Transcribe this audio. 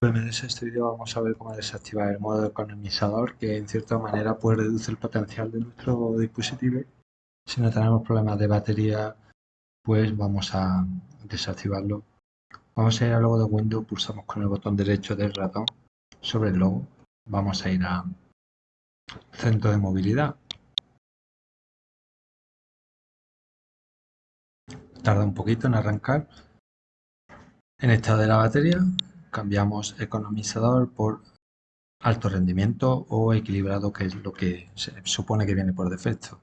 En este vídeo vamos a ver cómo desactivar el modo economizador que en cierta manera puede reducir el potencial de nuestro dispositivo. Si no tenemos problemas de batería, pues vamos a desactivarlo. Vamos a ir al logo de Windows, pulsamos con el botón derecho del ratón sobre el logo. Vamos a ir a centro de movilidad. Tarda un poquito en arrancar. En estado de la batería cambiamos economizador por alto rendimiento o equilibrado, que es lo que se supone que viene por defecto.